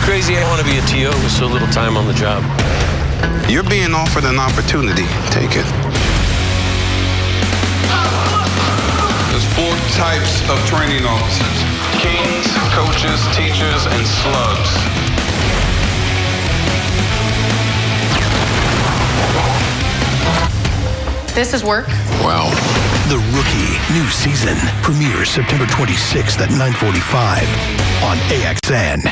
crazy I want to be a TO with so little time on the job. You're being offered an opportunity. Take it. There's four types of training officers. Kings, coaches, teachers, and slugs. This is work. Wow. The Rookie, new season, premieres September 26th at 9:45 on AXN.